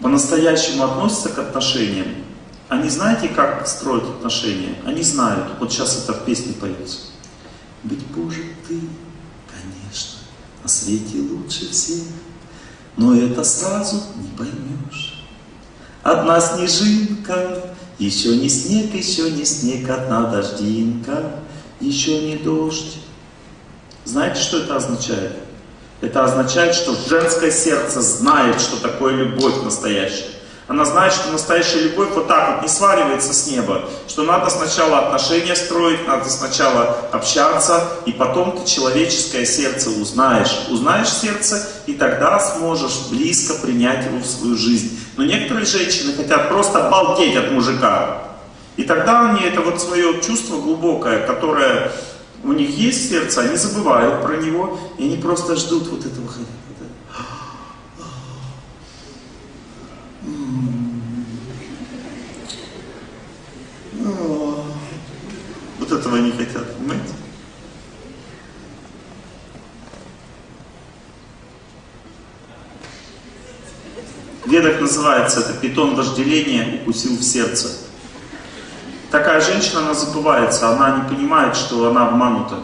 по-настоящему относятся к отношениям, они знаете, как строят отношения? Они знают. Вот сейчас это в песне поется. Быть Боже ты, конечно, на свете лучше всех, но это сразу не поймешь. Одна снежинка, еще не снег, еще не снег, одна дождинка, еще не дождь. Знаете, что это означает? Это означает, что женское сердце знает, что такое любовь настоящая. Она знает, что настоящая любовь вот так вот не сваливается с неба, что надо сначала отношения строить, надо сначала общаться, и потом ты человеческое сердце узнаешь. Узнаешь сердце, и тогда сможешь близко принять его в свою жизнь. Но некоторые женщины хотят просто обалдеть от мужика. И тогда они это вот свое чувство глубокое, которое у них есть сердце, они забывают про него, и они просто ждут вот этого хотят. Вот этого они хотят, понимаете? В называется это питон вожделения укусил в сердце. Такая женщина, она забывается, она не понимает, что она обманута.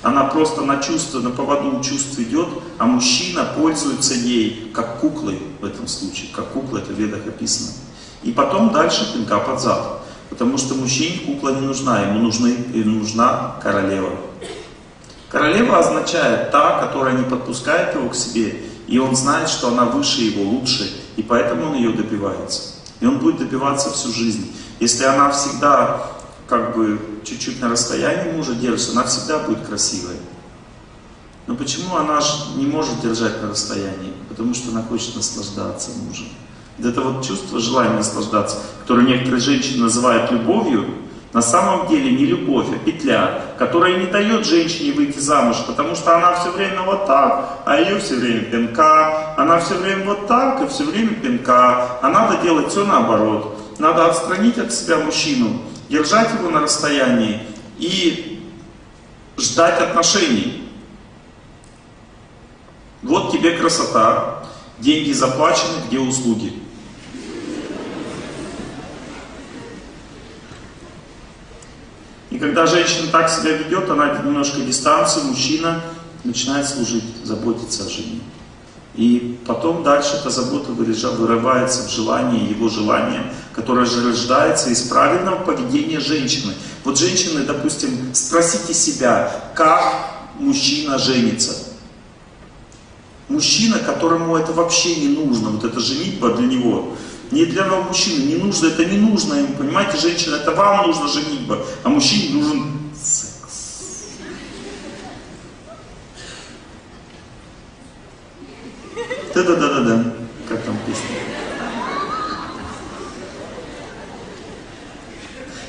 Она просто на чувство, на поводу чувств идет, а мужчина пользуется ей как куклой в этом случае. Как кукла, это в ведах описано. И потом дальше пинка под зад. Потому что мужчине кукла не нужна, ему нужны, нужна королева. Королева означает та, которая не подпускает его к себе, и он знает, что она выше его, лучше, и поэтому он ее добивается. И он будет добиваться всю жизнь. Если она всегда как бы чуть-чуть на расстоянии мужа держится, она всегда будет красивой. Но почему она же не может держать на расстоянии? Потому что она хочет наслаждаться мужем. Это вот чувство желания наслаждаться, которое некоторые женщины называют любовью, на самом деле не любовь, а петля, которая не дает женщине выйти замуж, потому что она все время вот так, а ее все время пинка, она все время вот так и все время пинка, а надо делать все наоборот. Надо отстранить от себя мужчину, держать его на расстоянии и ждать отношений. Вот тебе красота, деньги заплачены, где услуги. Когда женщина так себя ведет, она немножко дистанцию, мужчина начинает служить, заботиться о жене. И потом дальше эта забота вырывается в желание, его желание, которое же рождается из правильного поведения женщины. Вот женщины, допустим, спросите себя, как мужчина женится. Мужчина, которому это вообще не нужно, вот это женитьба для него, не для мужчины, не нужно, это не нужно ему, понимаете, женщина, это вам нужно женитьба, а мужчине нужен секс. Да-да-да-да-да, как там песня?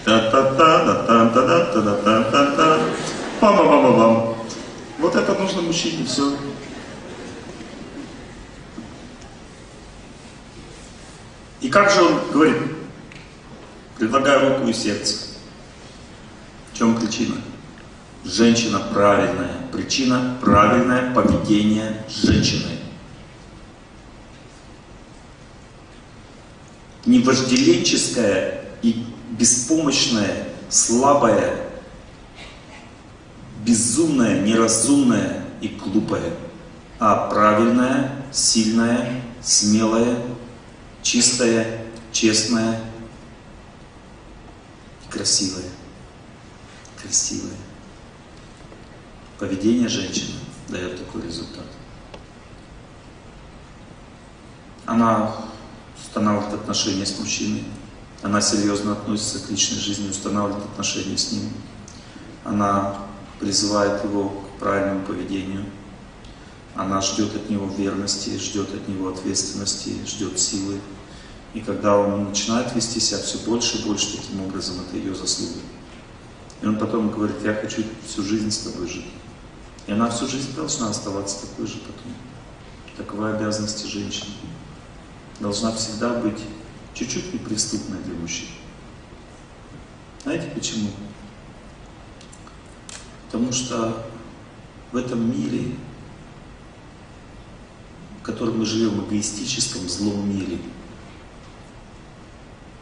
Та-та-та-та-та-та-та-та-та-та-та. Пам-пам-пам-пам. Вот это нужно мужчине, все. Как же он говорит? Предлагаю руку и сердце. В чем причина? Женщина правильная. Причина правильное поведение женщины. Не вожделенческое и беспомощное, слабое, безумное, неразумное и глупое, а правильное, сильное, смелое, чистое, честное красивое. Красивое. Поведение женщины дает такой результат. Она устанавливает отношения с мужчиной, она серьезно относится к личной жизни, устанавливает отношения с ним, она призывает его к правильному поведению, она ждет от него верности, ждет от него ответственности, ждет силы, и когда он начинает вести себя все больше и больше таким образом, это ее заслуга. И он потом говорит, я хочу всю жизнь с тобой жить. И она всю жизнь должна оставаться такой же потом. Такова обязанность женщины. Должна всегда быть чуть-чуть неприступной для мужчин. Знаете почему? Потому что в этом мире, в котором мы живем, эгоистическом, злом мире,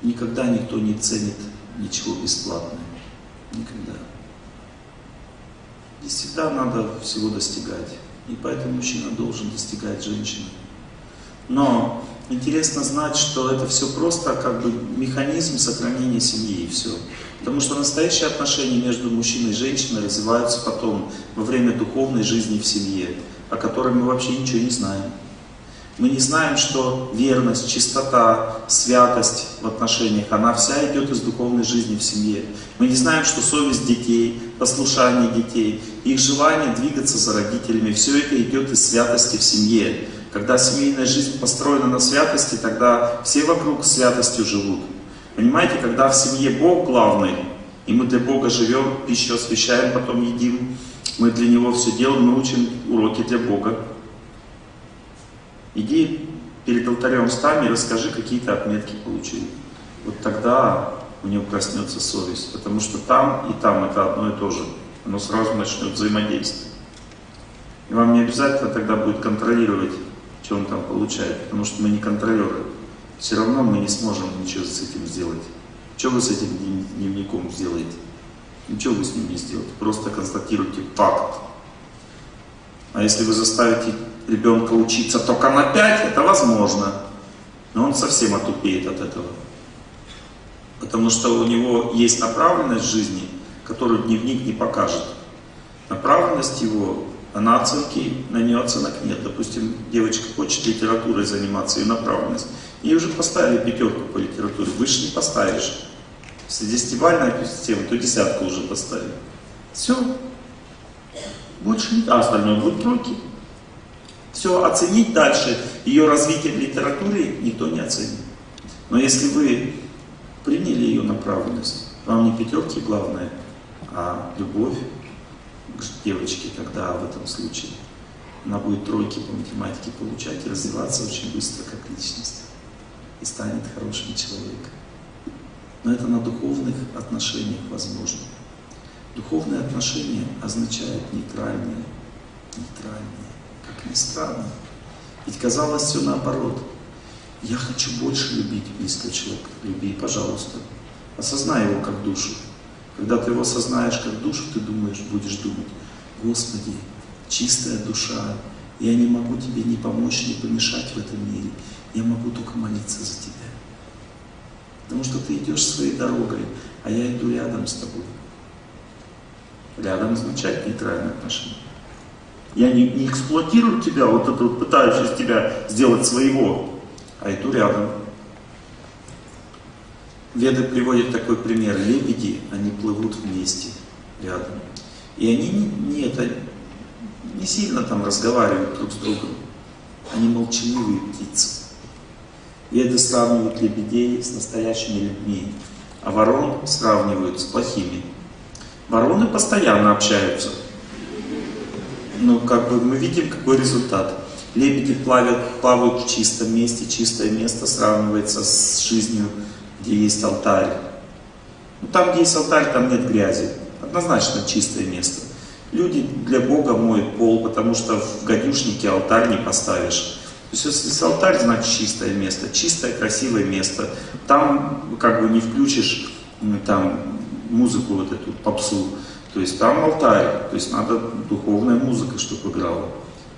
Никогда никто не ценит ничего бесплатное. Никогда. И всегда надо всего достигать. И поэтому мужчина должен достигать женщины. Но интересно знать, что это все просто как бы механизм сохранения семьи и все. Потому что настоящие отношения между мужчиной и женщиной развиваются потом, во время духовной жизни в семье, о которой мы вообще ничего не знаем. Мы не знаем, что верность, чистота, святость в отношениях, она вся идет из духовной жизни в семье. Мы не знаем, что совесть детей, послушание детей, их желание двигаться за родителями, все это идет из святости в семье. Когда семейная жизнь построена на святости, тогда все вокруг святостью живут. Понимаете, когда в семье Бог главный, и мы для Бога живем, пищу освещаем, потом едим, мы для Него все делаем, мы учим уроки для Бога. Иди перед алтарем встань и расскажи, какие то отметки получил. Вот тогда у него проснется совесть, потому что там и там это одно и то же. Оно сразу начнет взаимодействовать. И вам не обязательно тогда будет контролировать, что он там получает, потому что мы не контролеры. Все равно мы не сможем ничего с этим сделать. Что вы с этим дневником сделаете? Ничего вы с ним не сделаете, просто констатируйте факт. А если вы заставите ребенка учиться только на 5, это возможно. Но он совсем отупеет от этого. Потому что у него есть направленность жизни, которую дневник не покажет. Направленность его, она оценки, на нее оценок нет. Допустим, девочка хочет литературой заниматься, ее направленность. Ей уже поставили пятерку по литературе, выше не поставишь. Если десятибальная система, то десятку уже поставили. Все. Больше не... А остальное будет тройки. Все, оценить дальше ее развитие в литературе никто не оценит. Но если вы приняли ее направленность, вам не пятерки главное, а любовь к девочке, тогда в этом случае она будет тройки по математике получать и развиваться очень быстро как личность. И станет хорошим человеком. Но это на духовных отношениях возможно. Духовные отношения означают нейтральные, нейтральные. Как странно. Ведь казалось все наоборот. Я хочу больше любить близкого человека. Люби, пожалуйста. Осознай его как душу. Когда ты его осознаешь как душу, ты думаешь, будешь думать, Господи, чистая душа, я не могу тебе ни помочь, ни помешать в этом мире. Я могу только молиться за тебя. Потому что ты идешь своей дорогой, а я иду рядом с тобой. Рядом означает нейтральное отношение. Я не, не эксплуатирую тебя, вот это вот пытаюсь из тебя сделать своего, а иду рядом. Веды приводят такой пример. Лебеди, они плывут вместе, рядом. И они не, не, это, не сильно там разговаривают друг с другом. Они молчаливые птицы. Веды сравнивают лебедей с настоящими людьми, а ворон сравнивают с плохими. Вороны постоянно общаются, ну, как бы мы видим, какой результат. Лебеди плавают, плавают в чистом месте, чистое место сравнивается с жизнью, где есть алтарь. Ну, там, где есть алтарь, там нет грязи. Однозначно чистое место. Люди для Бога моют пол, потому что в гадюшнике алтарь не поставишь. То есть если алтарь, значит чистое место, чистое, красивое место. Там как бы не включишь там музыку вот эту, попсу. То есть там алтарь, то есть надо духовная музыка, чтобы играла.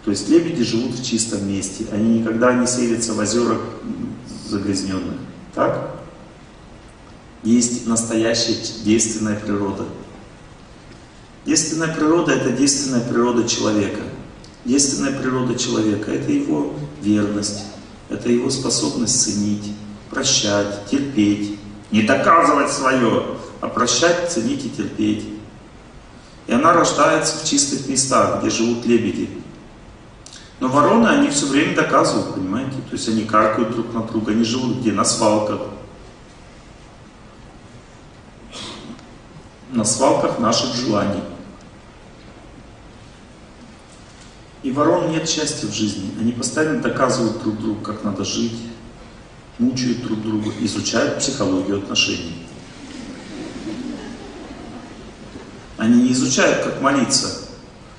То есть лебеди живут в чистом месте, они никогда не селятся в озерах загрязненных. Так? Есть настоящая действенная природа. Действенная природа – это действенная природа человека. Действенная природа человека – это его верность, это его способность ценить, прощать, терпеть. Не доказывать свое, а прощать, ценить и терпеть. И она рождается в чистых местах, где живут лебеди. Но вороны, они все время доказывают, понимаете? То есть они каркают друг на друга, они живут где? На свалках. На свалках наших желаний. И ворон нет счастья в жизни. Они постоянно доказывают друг другу, как надо жить, мучают друг друга, изучают психологию отношений. Они не изучают, как молиться,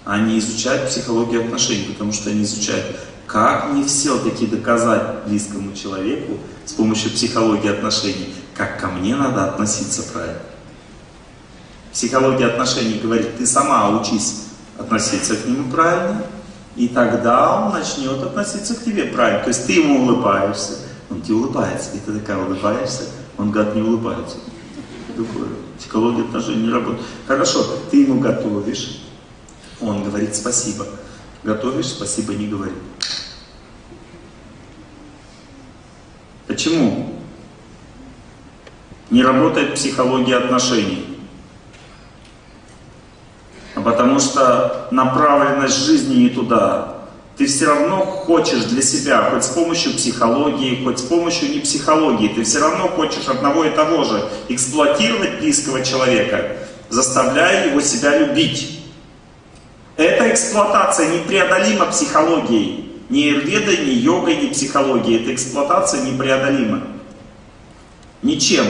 они изучают психологию отношений, потому что они изучают Как мне все-таки доказать близкому человеку с помощью психологии отношений, как ко мне надо относиться правильно? Психология отношений говорит, ты сама учись относиться к нему правильно, и тогда он начнет относиться к тебе правильно. То есть ты ему улыбаешься, он тебе улыбается, и ты такая улыбаешься, он, гад, не улыбается. Такое. Психология отношений не работает. Хорошо, ты ему готовишь, он говорит спасибо. Готовишь, спасибо не говори. Почему? Не работает психология отношений. А потому что направленность жизни не туда. Ты все равно хочешь для себя, хоть с помощью психологии, хоть с помощью не психологии, ты все равно хочешь одного и того же, эксплуатировать близкого человека, заставляя его себя любить. Эта эксплуатация непреодолима психологией. Ни аюрведой, ни йогой, ни психологией. Эта эксплуатация непреодолима. Ничем.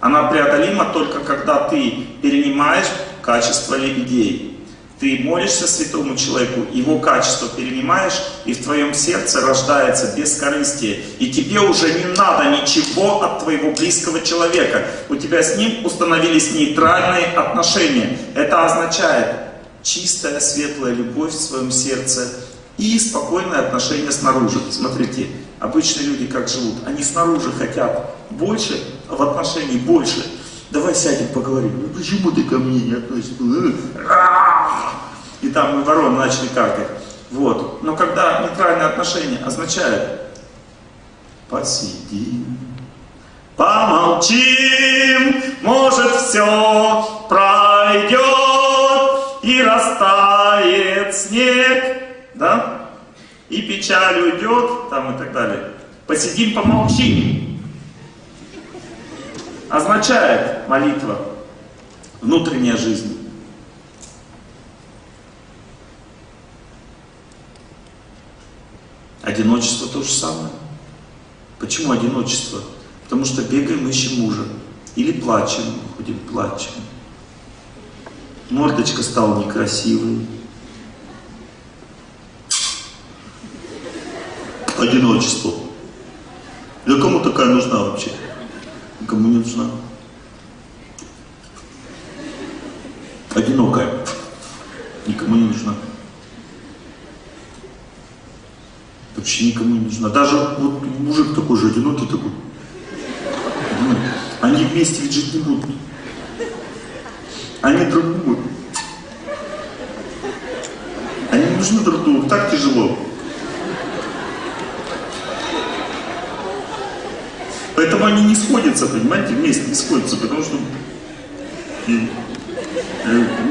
Она преодолима только когда ты перенимаешь качество лебедей. Ты молишься святому человеку, его качество перенимаешь, и в твоем сердце рождается бескорыстие. И тебе уже не надо ничего от твоего близкого человека. У тебя с ним установились нейтральные отношения. Это означает чистая, светлая любовь в своем сердце и спокойное отношение снаружи. Смотрите, обычные люди как живут? Они снаружи хотят больше, а в отношении больше. Давай сядем, поговорим. Ну, почему ты ко мне не относишься? И там вороны начали каркать. Вот. Но когда нейтральное отношение означает посидим, помолчим, может все пройдет и растает снег, да? И печаль уйдет, там и так далее. Посидим, помолчим означает молитва, внутренняя жизнь. Одиночество то же самое. Почему одиночество? Потому что бегаем, ищем мужа. Или плачем, ходим, плачем. Мордочка стала некрасивой. Одиночество. Для кому такая нужна вообще? Кому не нужна? Одинокая. Никому не нужна. Вообще не нужна. Даже вот мужик такой же одинокий такой. Они вместе ведь жить не будут. Они друг другу. Они нужны друг другу. Так тяжело. Поэтому они не сходятся, понимаете, вместе не сходятся, потому что э,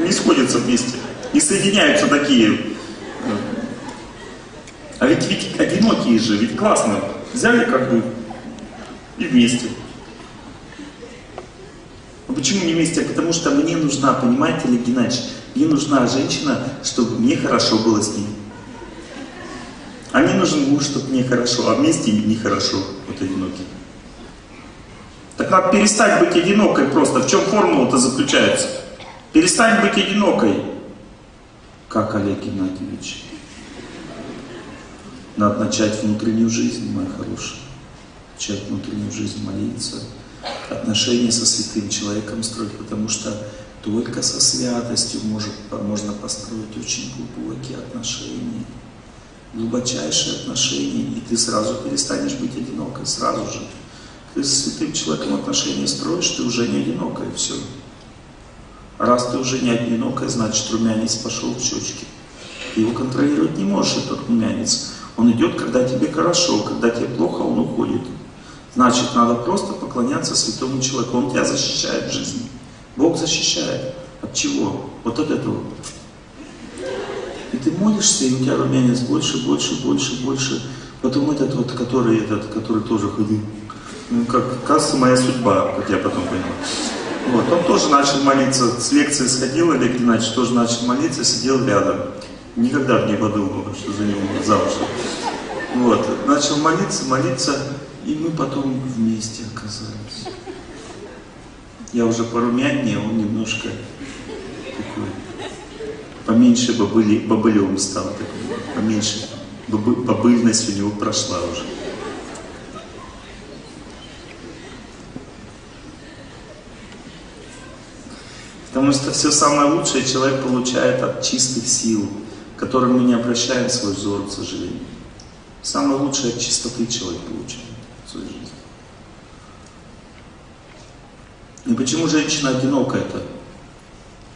не сходятся вместе, не соединяются такие. А ведь, ведь одинокие же, ведь классно, взяли как бы и вместе. Но почему не вместе? Потому что мне нужна, понимаете, Олег Геннадьевич, мне нужна женщина, чтобы мне хорошо было с ней. А мне нужен муж, чтобы мне хорошо, а вместе нехорошо, вот одинокий. Так надо перестать быть одинокой просто. В чем формула-то заключается? Перестань быть одинокой. Как Олег Геннадьевич? Надо начать внутреннюю жизнь, моя хорошая. Начать внутреннюю жизнь, молиться. Отношения со святым человеком строить, потому что только со святостью может, можно построить очень глубокие отношения. Глубочайшие отношения, и ты сразу перестанешь быть одинокой, сразу же. Ты с святым человеком отношения строишь, ты уже не одинокая, все. раз ты уже не одинокая, значит румянец пошел в щечки. Ты его контролировать не можешь, этот румянец. Он идет, когда тебе хорошо, когда тебе плохо, он уходит. Значит, надо просто поклоняться святому человеку. Он тебя защищает в жизни. Бог защищает. От чего? Вот от этого. И ты молишься, и у тебя румянец больше, больше, больше, больше. Потом этот вот, который, этот, который тоже ходил ну, как, кажется, моя судьба, как я потом понял. Вот, он тоже начал молиться, с лекции сходил, Олег Геннадьевич тоже начал молиться, сидел рядом. Никогда не подумал, что за него замуж. Вот, начал молиться, молиться, и мы потом вместе оказались. Я уже порумяннее, он немножко такой, поменьше бобыли, бобылевым стал, такой, поменьше бобыльность у него прошла уже. Потому что все самое лучшее человек получает от чистых сил, которым мы не обращаем свой взор, к сожалению. Самое лучшее от чистоты человек получает в своей жизни. И почему женщина одинокая-то?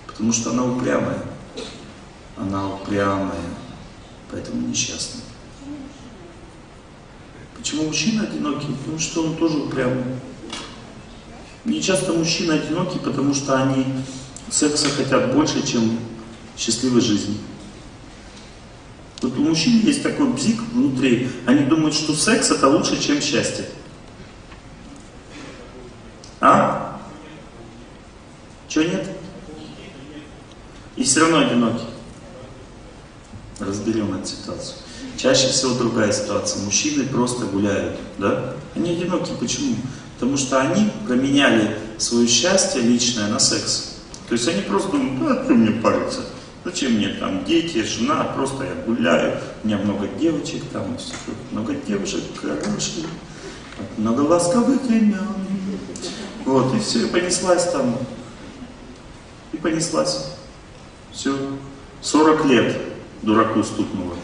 Потому что она упрямая. Она упрямая, поэтому несчастная. Почему мужчина одинокий? Потому что он тоже упрямый. Не часто мужчины одиноки, потому что они секса хотят больше, чем счастливой жизни. Вот у мужчин есть такой бзик внутри, они думают, что секс это лучше, чем счастье. А? Чего нет? И все равно одиноки. Разберем эту ситуацию. Чаще всего другая ситуация. Мужчины просто гуляют, да? Они одиноки. Почему? Потому что они променяли свое счастье личное на секс. То есть они просто думают, ну, а что мне париться? Зачем мне там дети, жена, просто я гуляю, у меня много девочек, там много девушек хороших, много ласковых имен. Вот, и все, и понеслась там, и понеслась. Все, 40 лет дураку стукнуло.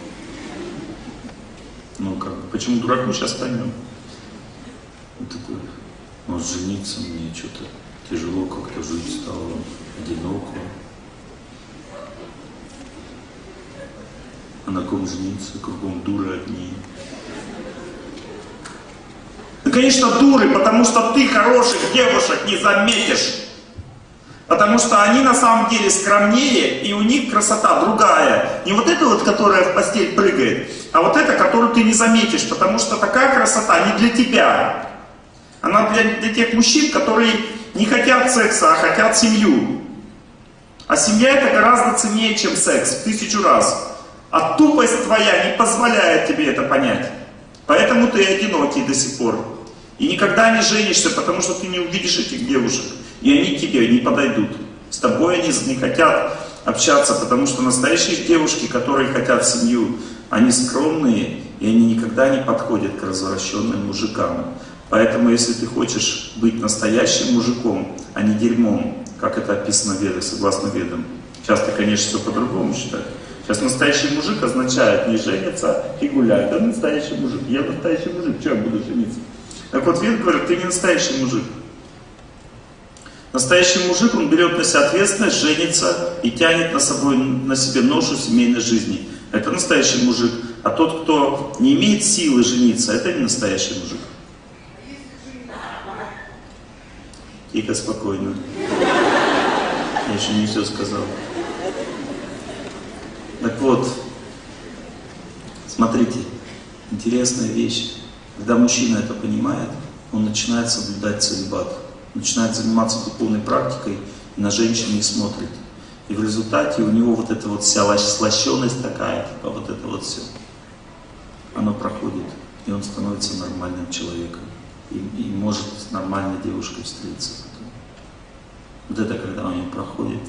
Ну как, почему дураку сейчас поймем? Он такой, может жениться мне что-то тяжело как-то жить стало, одиноко. А на ком жениться, кругом дуры одни. Ну, конечно, дуры, потому что ты хороших девушек не заметишь. Потому что они на самом деле скромнее, и у них красота другая. Не вот эта вот, которая в постель прыгает, а вот эта, которую ты не заметишь, потому что такая красота не для тебя. Она для, для тех мужчин, которые не хотят секса, а хотят семью. А семья это гораздо ценнее, чем секс, в тысячу раз. А тупость твоя не позволяет тебе это понять. Поэтому ты одинокий до сих пор. И никогда не женишься, потому что ты не увидишь этих девушек. И они к тебе не подойдут. С тобой они не хотят общаться, потому что настоящие девушки, которые хотят семью, они скромные, и они никогда не подходят к развращенным мужикам. Поэтому, если ты хочешь быть настоящим мужиком, а не дерьмом, как это описано в Ведах, согласно Ведам, сейчас ты, конечно, все по-другому считаешь. Сейчас настоящий мужик означает не жениться и гулять. Да настоящий мужик. Я настоящий мужик, что я буду жениться? Так вот, Вед говорит, ты не настоящий мужик. Настоящий мужик, он берет на себя ответственность, женится и тянет на, собой, на себе ношу семейной жизни. Это настоящий мужик. А тот, кто не имеет силы жениться, это не настоящий мужик. Тихо, спокойно. Я еще не все сказал. Так вот, смотрите, интересная вещь. Когда мужчина это понимает, он начинает соблюдать целебат, начинает заниматься духовной практикой и на женщин не смотрит. И в результате у него вот эта вот вся слащенность такая, типа вот это вот все, оно проходит, и он становится нормальным человеком и, и может с нормальной девушкой встретиться. Вот это когда у него проходит,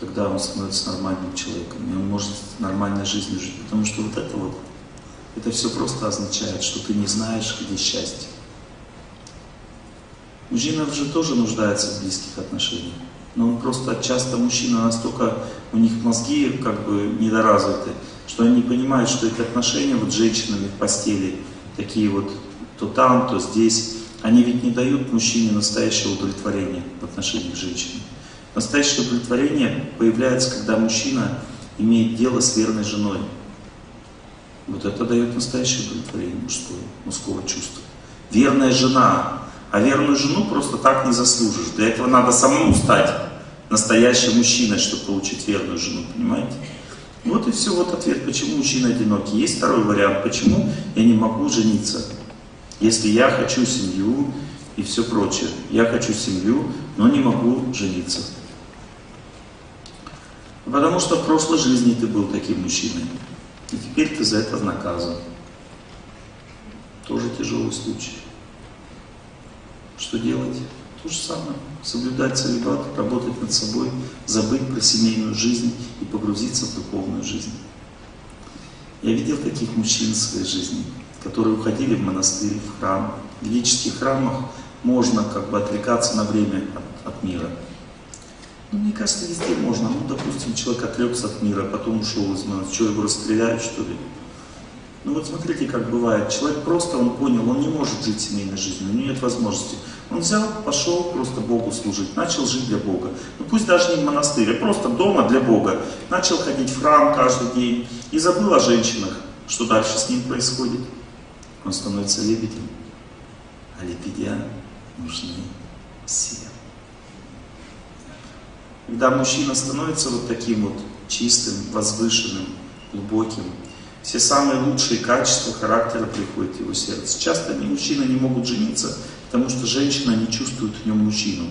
тогда он становится нормальным человеком, и он может нормальной жизнью жить. Потому что вот это вот, это все просто означает, что ты не знаешь, где счастье. Мужчина же тоже нуждается в близких отношениях. Но просто часто мужчина настолько, у них мозги как бы недоразвиты, что они понимают, что эти отношения вот с женщинами в постели, такие вот то там, то здесь, они ведь не дают мужчине настоящего удовлетворения в отношениях с женщиной. Настоящее удовлетворение появляется, когда мужчина имеет дело с верной женой. Вот это дает настоящее удовлетворение мужское, мужского чувства. Верная жена. А верную жену просто так не заслужишь. Для этого надо самому стать настоящим мужчиной, чтобы получить верную жену, понимаете? Вот и все, вот ответ, почему мужчина одинокий. Есть второй вариант, почему я не могу жениться, если я хочу семью и все прочее. Я хочу семью, но не могу жениться. Потому что в прошлой жизни ты был таким мужчиной, и теперь ты за это наказан. Тоже тяжелый случай. Что делать? То же самое. Соблюдать целебат, работать над собой, забыть про семейную жизнь и погрузиться в духовную жизнь. Я видел таких мужчин в своей жизни, которые уходили в монастырь, в храм. В ведических храмах можно как бы отвлекаться на время от, от мира. Ну, мне кажется, везде можно. Ну, допустим, человек отрекся от мира, потом ушел из монастыря. Что, его расстреляют, что ли? Ну вот смотрите, как бывает. Человек просто, он понял, он не может жить семейной жизнью, у него нет возможности. Он взял, пошел просто Богу служить, начал жить для Бога. Ну пусть даже не в монастыре, а просто дома для Бога. Начал ходить в храм каждый день и забыл о женщинах. Что дальше с ним происходит? Он становится лебедем. А лебедя нужны все. Когда мужчина становится вот таким вот чистым, возвышенным, глубоким, все самые лучшие качества характера приходят в его сердце. Часто мужчины не могут жениться, потому что женщина не чувствует в нем мужчину.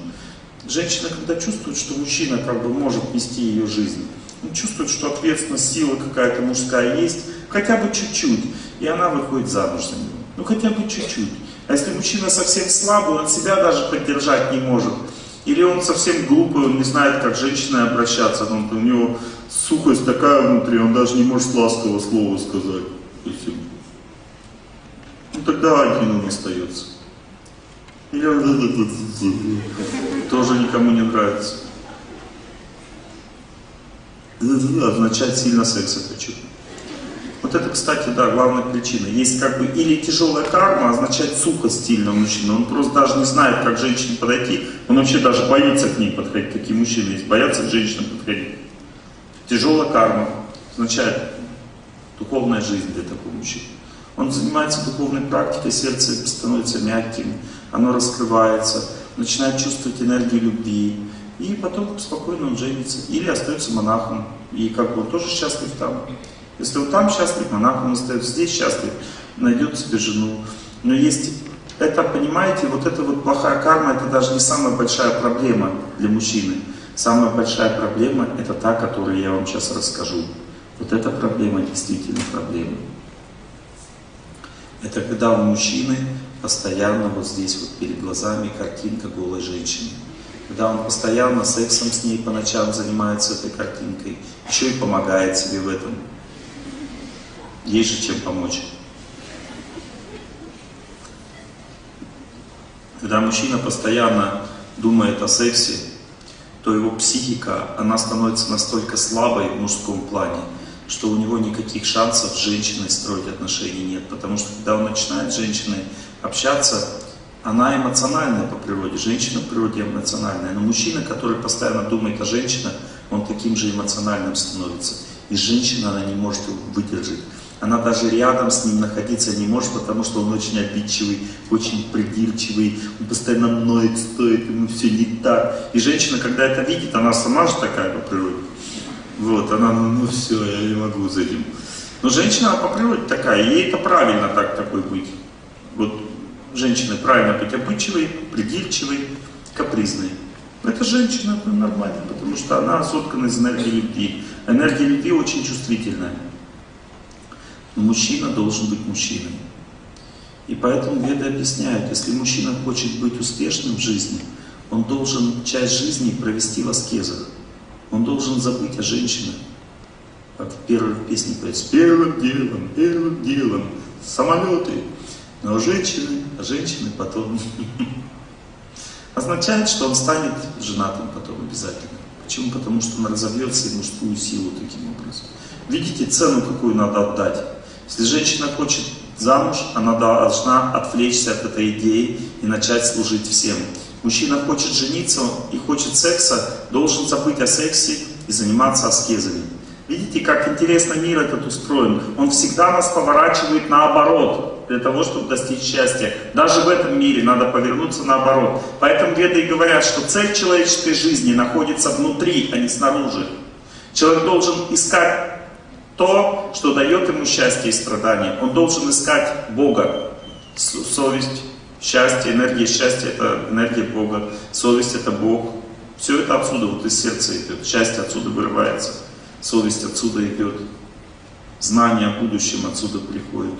Женщина, когда чувствует, что мужчина как бы может нести ее жизнь, он чувствует, что ответственность, сила какая-то мужская есть, хотя бы чуть-чуть, и она выходит замуж за него. Ну хотя бы чуть-чуть. А если мужчина совсем слабый, он себя даже поддержать не может, или он совсем глупый, он не знает, как с женщиной обращаться, он, у него сухость такая внутри, он даже не может ласкового слова сказать. Ну тогда один он остается. Или он тоже никому не нравится. Означает сильно секса хочу. Вот это, кстати, да, главная причина. Есть как бы или тяжелая карма, означает сухость сильного мужчины. Он просто даже не знает, как к женщине подойти. Он вообще даже боится к ней подходить. Такие мужчины есть, боятся к женщинам подходить. Тяжелая карма означает духовная жизнь для такого мужчины. Он занимается духовной практикой, сердце становится мягким, оно раскрывается, начинает чувствовать энергию любви, и потом спокойно он женится. Или остается монахом, и как бы он тоже счастлив там. Если он там счастлив, монахом остается, здесь счастлив, найдет себе жену. Но есть, это, понимаете, вот эта вот плохая карма, это даже не самая большая проблема для мужчины. Самая большая проблема это та, которую я вам сейчас расскажу. Вот эта проблема действительно проблема. Это когда у мужчины постоянно вот здесь вот перед глазами картинка голой женщины. Когда он постоянно сексом с ней по ночам занимается этой картинкой, еще и помогает себе в этом. Есть же чем помочь. Когда мужчина постоянно думает о сексе, то его психика, она становится настолько слабой в мужском плане, что у него никаких шансов с женщиной строить отношения нет. Потому что когда он начинает с женщиной общаться, она эмоциональная по природе, женщина по природе эмоциональная. Но мужчина, который постоянно думает о женщинах, он таким же эмоциональным становится. И женщина, она не может его выдержать. Она даже рядом с ним находиться не может, потому что он очень обидчивый, очень придирчивый, он постоянно ноет, стоит, ему все не так. И женщина, когда это видит, она сама же такая по природе. Вот, она, ну все, я не могу за этим. Но женщина по природе такая, ей это правильно так такой быть. Вот женщина правильно быть обидчивой, придирчивой, капризной. Это женщина это нормально, потому что она соткана из энергии любви. Энергия любви очень чувствительная. Но мужчина должен быть мужчиной. И поэтому веды объясняют, если мужчина хочет быть успешным в жизни, он должен часть жизни провести в аскезах. Он должен забыть о женщинах. Как в первой песне поется, первым делом, первым делом, самолеты. Но женщины, а женщины потом. Означает, что он станет женатым потом обязательно. Почему? Потому что он разовьется и мужскую силу таким образом. Видите цену, какую надо отдать? Если женщина хочет замуж, она должна отвлечься от этой идеи и начать служить всем. Мужчина хочет жениться и хочет секса, должен забыть о сексе и заниматься аскезами. Видите, как интересно мир этот устроен? Он всегда нас поворачивает наоборот, для того, чтобы достичь счастья. Даже в этом мире надо повернуться наоборот. Поэтому веды и говорят, что цель человеческой жизни находится внутри, а не снаружи. Человек должен искать то, что дает ему счастье и страдания. Он должен искать Бога. Совесть, счастье, энергия счастья – это энергия Бога. Совесть – это Бог. Все это отсюда, вот из сердца идет. Счастье отсюда вырывается. Совесть отсюда идет. Знание о будущем отсюда приходит.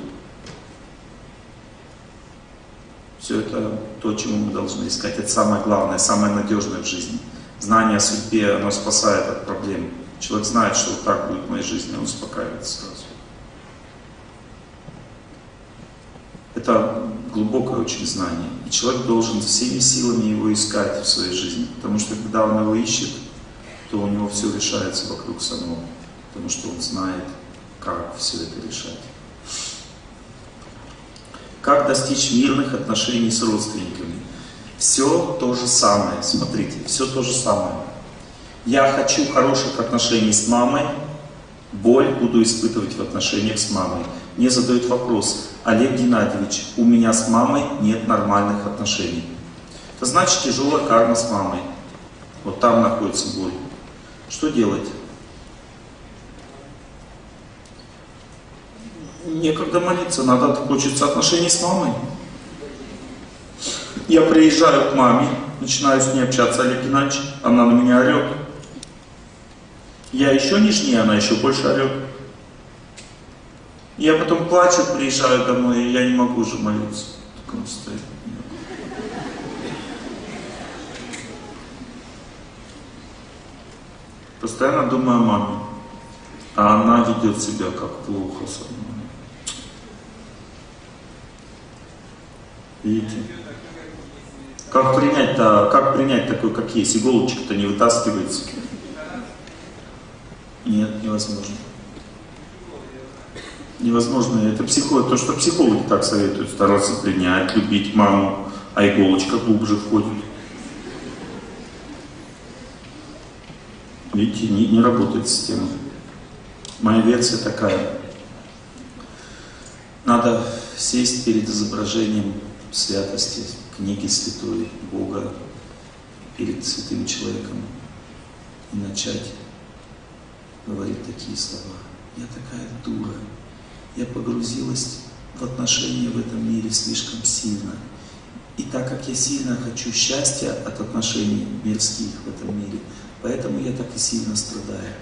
Все это то, чему мы должны искать. Это самое главное, самое надежное в жизни. Знание о судьбе, оно спасает от проблем. Человек знает, что вот так будет в моей жизни, он успокаивается сразу. Это глубокое очень знание. И человек должен всеми силами его искать в своей жизни. Потому что когда он его ищет, то у него все решается вокруг самого. Потому что он знает, как все это решать. Как достичь мирных отношений с родственниками? Все то же самое. Смотрите, все то же самое. Я хочу хороших отношений с мамой, боль буду испытывать в отношениях с мамой. Мне задают вопрос, Олег Геннадьевич, у меня с мамой нет нормальных отношений. Это значит тяжелая карма с мамой. Вот там находится боль. Что делать? Некогда молиться, надо, хочется отношений с мамой. Я приезжаю к маме, начинаю с ней общаться, Олег Геннадьевич, она на меня орет. Я еще нежнее, она еще больше орет. Я потом плачу, приезжаю домой, и я не могу уже молиться в таком состоянии. Постоянно думаю о маме. А она ведет себя как плохо со мной. Видите? Как принять-то, как принять такой, как есть? Иголочка-то не вытаскивается. Невозможно. Невозможно. Это психолог, то, что психологи так советуют, стараться принять, любить маму, а иголочка глубже входит. Видите, не, не работает система. Моя версия такая. Надо сесть перед изображением святости, книги святой, Бога, перед святым человеком и начать говорит такие слова. Я такая дура. Я погрузилась в отношения в этом мире слишком сильно. И так как я сильно хочу счастья от отношений мирских в этом мире, поэтому я так и сильно страдаю.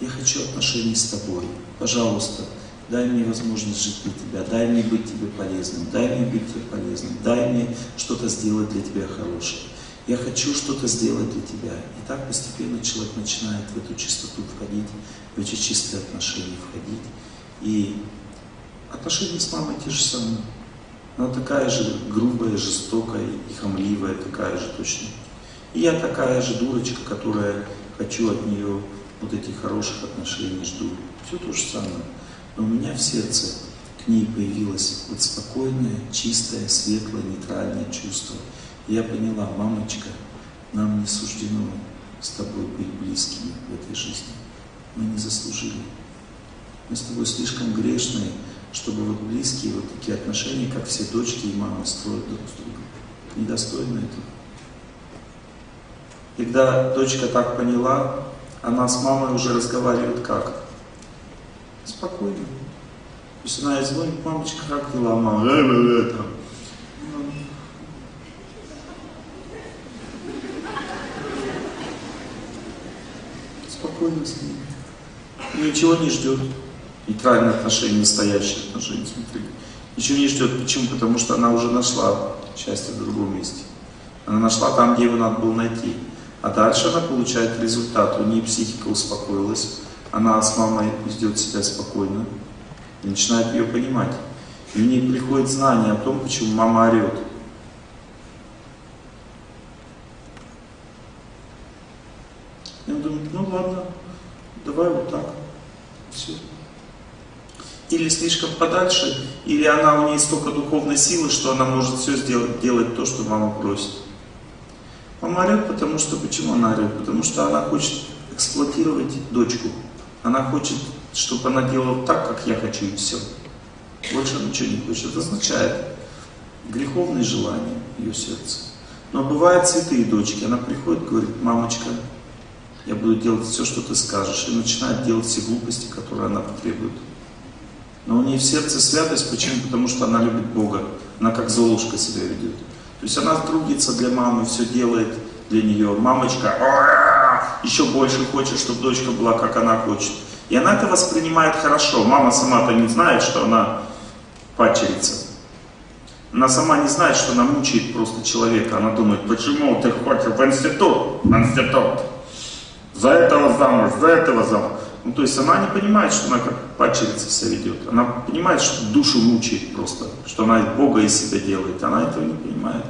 Я хочу отношений с тобой. Пожалуйста, дай мне возможность жить для тебя, дай мне быть тебе полезным, дай мне быть тебе полезным, дай мне что-то сделать для тебя хорошее я хочу что-то сделать для тебя. И так постепенно человек начинает в эту чистоту входить, в эти чистые отношения входить. И отношения с мамой те же самые. Она такая же грубая, жестокая и хамливая, такая же точно. И я такая же дурочка, которая хочу от нее вот этих хороших отношений, жду. Все то же самое. Но у меня в сердце к ней появилось вот спокойное, чистое, светлое, нейтральное чувство – я поняла, мамочка, нам не суждено с тобой быть близкими в этой жизни. Мы не заслужили. Мы с тобой слишком грешные, чтобы вот близкие вот такие отношения, как все дочки и мамы строят друг с другом. Недостойно этого. Когда дочка так поняла, она с мамой уже разговаривает как? Спокойно. То есть она ей звонит, мамочка, как дела, мама? Э, э, э, там. С ним. Ничего не ждет. Нейтральные отношения, настоящие отношения, смотри. Ничего не ждет. Почему? Потому что она уже нашла счастье в другом месте. Она нашла там, где его надо было найти. А дальше она получает результат. У нее психика успокоилась. Она с мамой ведет себя спокойно. И начинает ее понимать. И у нее приходит знание о том, почему мама орет. И он думает, ну ладно, давай вот так. Все. Или слишком подальше, или она у нее столько духовной силы, что она может все сделать, делать то, что мама просит. Мама орет, потому что, почему она орет? Потому что она хочет эксплуатировать дочку. Она хочет, чтобы она делала так, как я хочу, и все. Больше ничего не хочет. Это означает греховные желания ее сердца. Но бывают святые дочки. Она приходит, говорит, мамочка, я буду делать все, что ты скажешь. И начинает делать все глупости, которые она потребует. Но у нее в сердце святость, почему? Потому что она любит Бога. Она как Золушка себя ведет. То есть она трудится для мамы, все делает для нее. Мамочка еще больше хочет, чтобы дочка была, как она хочет. И она это воспринимает хорошо. Мама сама-то не знает, что она падчерица. Она сама не знает, что она мучает просто человека. Она думает, почему ты хочешь в институт? В институт. За этого замуж, за этого замуж. Ну, то есть она не понимает, что она как падчерица себя ведет. Она понимает, что душу мучает просто, что она Бога из себя делает. Она этого не понимает.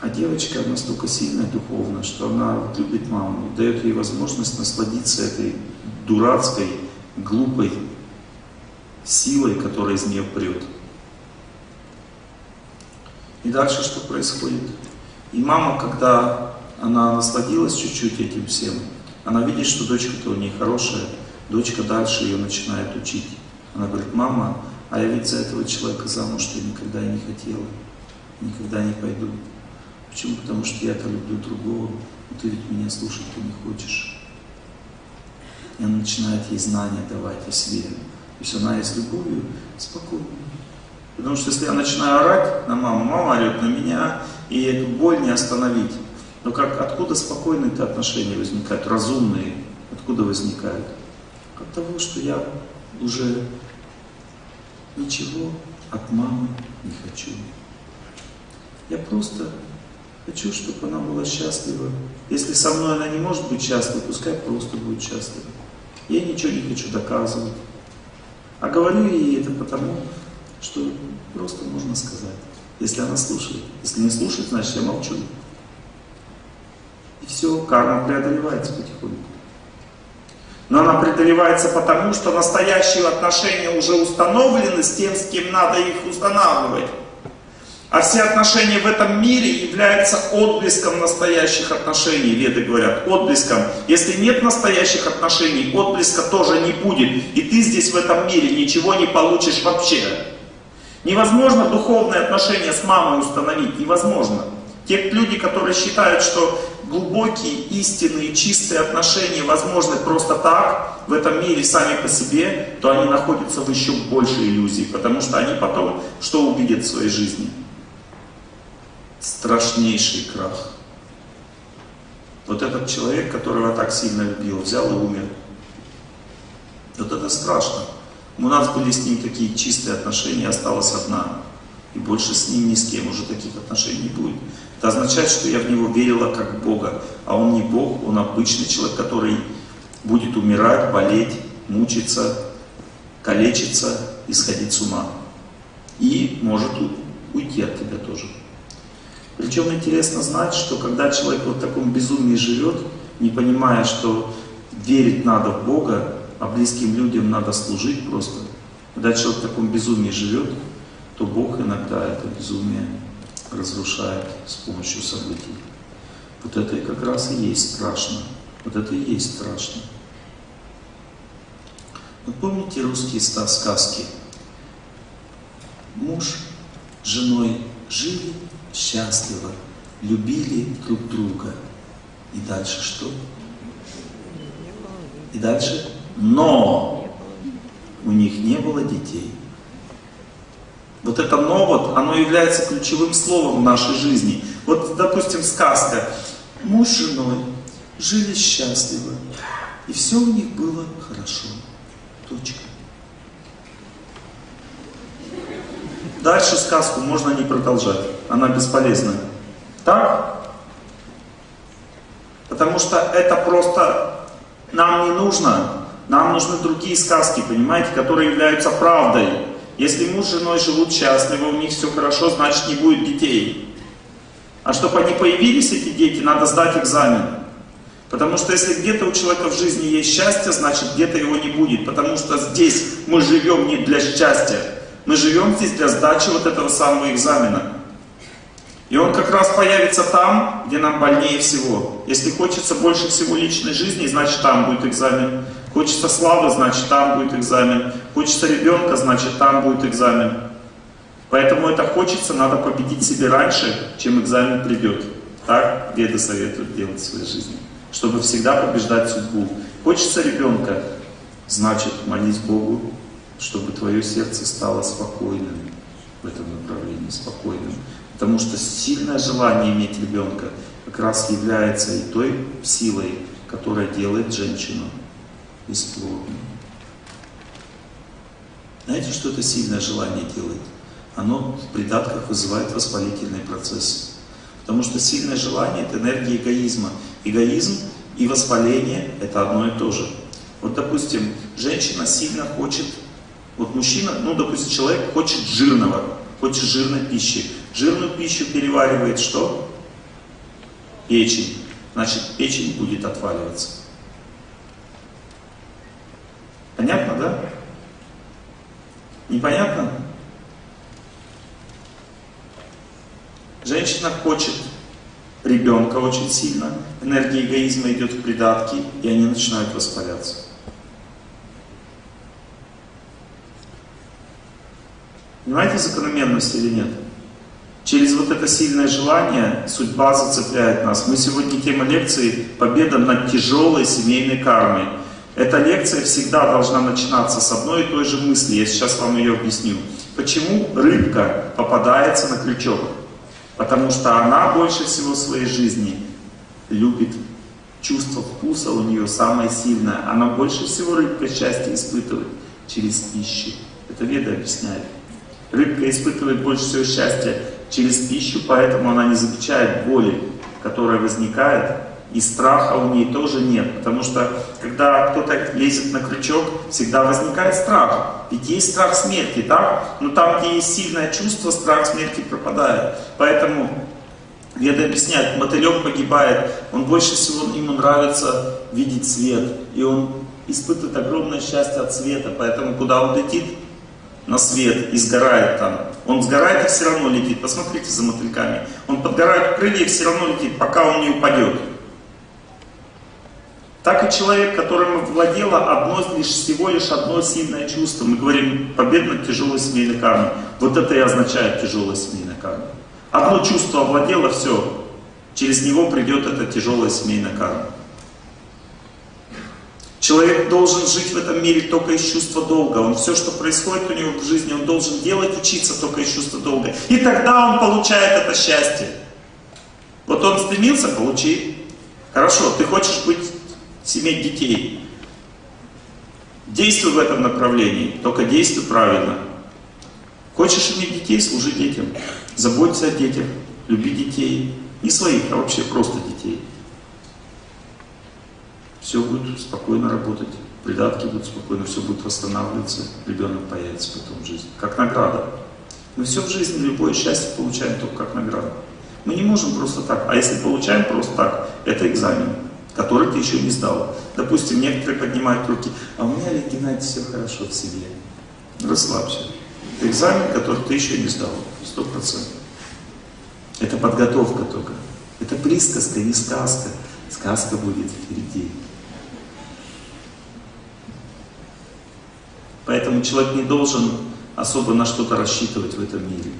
А девочка настолько сильная духовно, что она вот любит маму, дает ей возможность насладиться этой дурацкой, глупой силой, которая из нее прет. И дальше что происходит? И мама, когда она насладилась чуть-чуть этим всем, она видит, что дочка-то у нее хорошая, дочка дальше ее начинает учить. Она говорит, мама, а я ведь за этого человека замуж я никогда и не хотела, никогда не пойду. Почему? Потому что я-то люблю другого, но ты ведь меня слушать-то не хочешь. И она начинает ей знания давать о себе. То есть она и с любовью спокойно. Потому что если я начинаю орать на маму, мама орет на меня, и эту боль не остановить. Но как, откуда спокойные-то отношения возникают, разумные? Откуда возникают? От того, что я уже ничего от мамы не хочу. Я просто хочу, чтобы она была счастлива. Если со мной она не может быть счастлива, пускай просто будет счастлива. Я ничего не хочу доказывать. А говорю ей это потому, что просто можно сказать. Если она слушает. Если не слушает, значит я молчу все, карма преодолевается потихоньку. Но она преодолевается потому, что настоящие отношения уже установлены с тем, с кем надо их устанавливать. А все отношения в этом мире являются отблеском настоящих отношений, веды говорят, отблеском. Если нет настоящих отношений, отблеска тоже не будет. И ты здесь в этом мире ничего не получишь вообще. Невозможно духовные отношения с мамой установить, невозможно. Те люди, которые считают, что глубокие, истинные, чистые отношения возможны просто так, в этом мире сами по себе, то они находятся в еще большей иллюзии, потому что они потом что увидят в своей жизни? Страшнейший крах. Вот этот человек, которого так сильно любил, взял и умер. Вот это страшно. У нас были с ним такие чистые отношения, осталась одна. И больше с ним ни с кем уже таких отношений не будет. Это означает, что я в него верила как Бога. А он не Бог, он обычный человек, который будет умирать, болеть, мучиться, калечиться и сходить с ума. И может уйти от тебя тоже. Причем интересно знать, что когда человек вот в таком безумии живет, не понимая, что верить надо в Бога, а близким людям надо служить просто. Когда человек в таком безумии живет, то Бог иногда это безумие разрушает с помощью событий. Вот это и как раз и есть страшно. Вот это и есть страшно. Вы помните русские сказки? Муж с женой жили счастливо, любили друг друга. И дальше что? И дальше? Но у них не было детей. Вот это «но», вот, оно является ключевым словом в нашей жизни. Вот, допустим, сказка. Муж с женой жили счастливо, и все у них было хорошо. Точка. Дальше сказку можно не продолжать, она бесполезна. Так? Потому что это просто нам не нужно. Нам нужны другие сказки, понимаете, которые являются правдой. Если муж с женой живут счастливо, у них все хорошо, значит не будет детей. А чтобы они появились, эти дети, надо сдать экзамен. Потому что если где-то у человека в жизни есть счастье, значит где-то его не будет. Потому что здесь мы живем не для счастья. Мы живем здесь для сдачи вот этого самого экзамена. И он как раз появится там, где нам больнее всего. Если хочется больше всего личной жизни, значит там будет экзамен. Хочется славы, значит там будет экзамен. Хочется ребенка, значит там будет экзамен. Поэтому это хочется, надо победить себе раньше, чем экзамен придет. Так веды советуют делать в своей жизни. Чтобы всегда побеждать судьбу. Хочется ребенка, значит молись Богу, чтобы твое сердце стало спокойным в этом направлении, спокойным. Потому что сильное желание иметь ребенка как раз является и той силой, которая делает женщину бесплодной. Знаете, что это сильное желание делает? Оно в придатках вызывает воспалительные процессы. Потому что сильное желание – это энергия эгоизма. Эгоизм и воспаление – это одно и то же. Вот, допустим, женщина сильно хочет, вот мужчина, ну, допустим, человек хочет жирного, хочет жирной пищи. Жирную пищу переваривает что? Печень. Значит, печень будет отваливаться. Понятно, да? Непонятно? Женщина хочет ребенка очень сильно, энергия эгоизма идет в придатки, и они начинают воспаляться. Понимаете закономерность или нет? Через вот это сильное желание судьба зацепляет нас. Мы сегодня тема лекции «Победа над тяжелой семейной кармой». Эта лекция всегда должна начинаться с одной и той же мысли. Я сейчас вам ее объясню. Почему рыбка попадается на крючок? Потому что она больше всего в своей жизни любит чувство вкуса у нее самое сильное. Она больше всего рыбка счастье испытывает через пищу. Это Веда объясняет. Рыбка испытывает больше всего счастья через пищу, поэтому она не замечает боли, которая возникает и страха у нее тоже нет, потому что когда кто-то лезет на крючок, всегда возникает страх. Ведь есть страх смерти, да? Но там, где есть сильное чувство, страх смерти пропадает. Поэтому Веда объясняет, мотылек погибает, он больше всего ему нравится видеть свет. И он испытывает огромное счастье от света, поэтому куда он летит? На свет и сгорает там. Он сгорает и все равно летит. Посмотрите за мотыльками. Он подгорает крылья и все равно летит, пока он не упадет. Так и человек, которым владело одно, лишь всего лишь одно сильное чувство. Мы говорим победа над тяжелой семейной кармой. Вот это и означает тяжелая семейная карма. Одно чувство овладело, все. Через него придет эта тяжелая семейная карма. Человек должен жить в этом мире только из чувства долга. Он все, что происходит у него в жизни, он должен делать, учиться только из чувства долга. И тогда он получает это счастье. Вот он стремился, получи. Хорошо, ты хочешь быть иметь детей. Действуй в этом направлении, только действуй правильно. Хочешь иметь детей, служи детям. Заботься о детях, люби детей. Не своих, а вообще просто детей. Все будет спокойно работать, придатки будут спокойно, все будет восстанавливаться, ребенок появится потом в жизни. Как награда. Мы все в жизни, любое счастье получаем только как награду. Мы не можем просто так. А если получаем просто так, это экзамен который ты еще не сдал. Допустим, некоторые поднимают руки, а у меня, Олег Геннадьевич, все хорошо в себе. Расслабься. Это экзамен, который ты еще не сдал. Сто процентов. Это подготовка только. Это присказка, не сказка. Сказка будет впереди. Поэтому человек не должен особо на что-то рассчитывать в этом мире.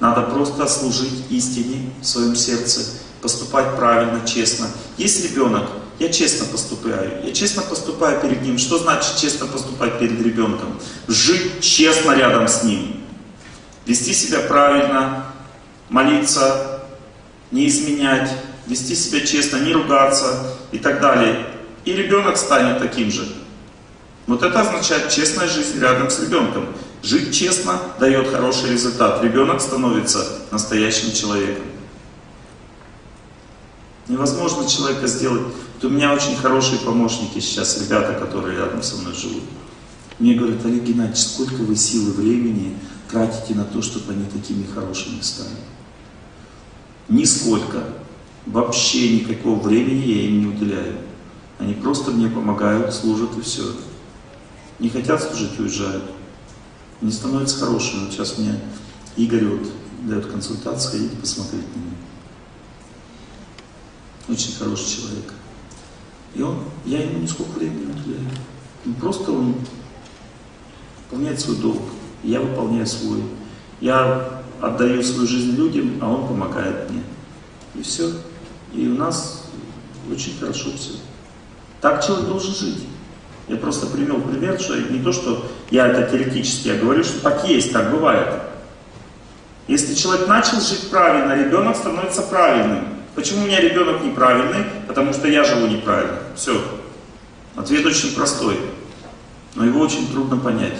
Надо просто служить истине в своем сердце поступать правильно, честно. Есть ребенок, я честно поступаю. Я честно поступаю перед ним. Что значит честно поступать перед ребенком? Жить честно рядом с ним. Вести себя правильно, молиться, не изменять, вести себя честно, не ругаться и так далее. И ребенок станет таким же. Вот это означает честная жизнь рядом с ребенком. Жить честно дает хороший результат. Ребенок становится настоящим человеком. Невозможно человека сделать. Вот у меня очень хорошие помощники сейчас, ребята, которые рядом со мной живут. Мне говорят, Олег Геннадьевич, сколько вы сил и времени тратите на то, чтобы они такими хорошими стали? Нисколько. Вообще никакого времени я им не уделяю. Они просто мне помогают, служат и все. Не хотят служить, уезжают. Не становятся хорошими. Вот сейчас мне Игорь вот дает консультацию, ходите посмотреть на него очень хороший человек. И он, я ему нисколько времени не уделяю. Просто он выполняет свой долг, я выполняю свой. Я отдаю свою жизнь людям, а он помогает мне. И все. И у нас очень хорошо все. Так человек должен жить. Я просто привел пример, что не то, что я это теоретически, я говорю, что так есть, так бывает. Если человек начал жить правильно, ребенок становится правильным. Почему у меня ребенок неправильный? Потому что я живу неправильно. Все. Ответ очень простой, но его очень трудно понять.